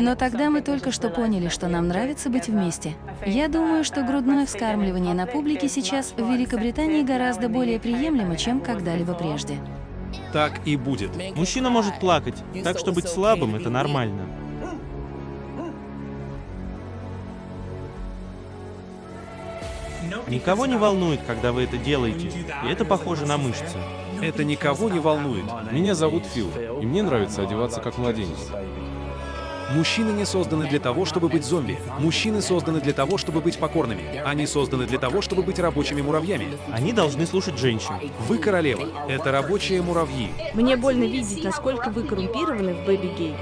Но тогда мы только что поняли, что нам нравится быть вместе. Я думаю, что грудное вскармливание на публике сейчас в Великобритании гораздо более приемлемо, чем когда-либо прежде. Так и будет. Мужчина может плакать, так что быть слабым — это нормально. Никого не волнует, когда вы это делаете, и это похоже на мышцы. Это никого не волнует. Меня зовут Фил, и мне нравится одеваться как младенец. Мужчины не созданы для того, чтобы быть зомби. Мужчины созданы для того, чтобы быть покорными. Они созданы для того, чтобы быть рабочими муравьями. Они должны слушать женщин. Вы королева. Это рабочие муравьи. Мне больно видеть, насколько вы коррумпированы в Бэби Гей.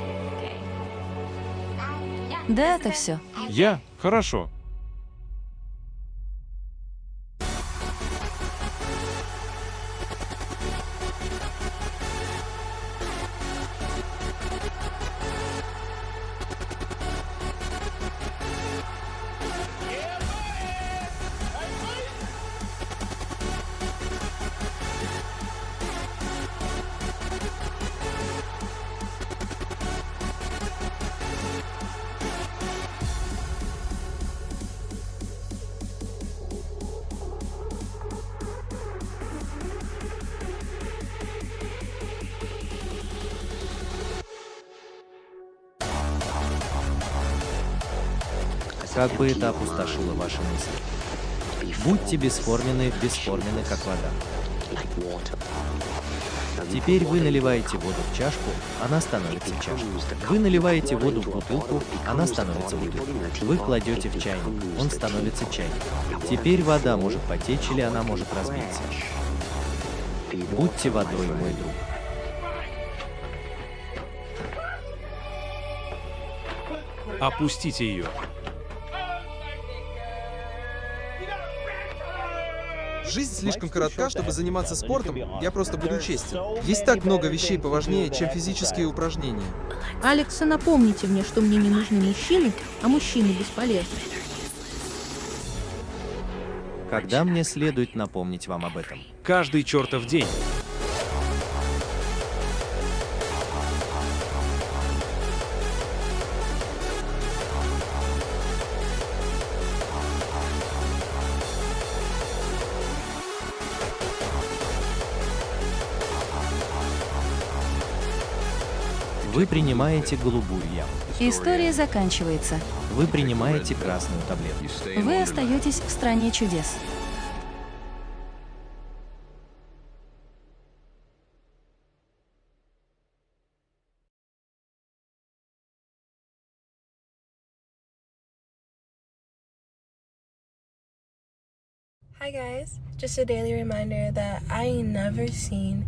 Да, это все. Я? Хорошо. Как бы это опустошило ваши мысли. Будьте бесформенны, бесформенны, как вода. Теперь вы наливаете воду в чашку, она становится чашкой. Вы наливаете воду в бутылку, она становится бутылкой. Вы кладете в чайник, он становится чайником. Теперь вода может потечь или она может разбиться. Будьте водой, мой друг. Опустите ее. Жизнь слишком коротка, чтобы заниматься спортом, я просто буду честен. Есть так много вещей поважнее, чем физические упражнения. Алекса, напомните мне, что мне не нужны мужчины, а мужчины бесполезны. Когда мне следует напомнить вам об этом? Каждый чертов день. Вы принимаете голубую яму. История заканчивается. Вы принимаете красную таблетку. Вы остаетесь в стране чудес. Hi guys, just a daily reminder that I ain't never seen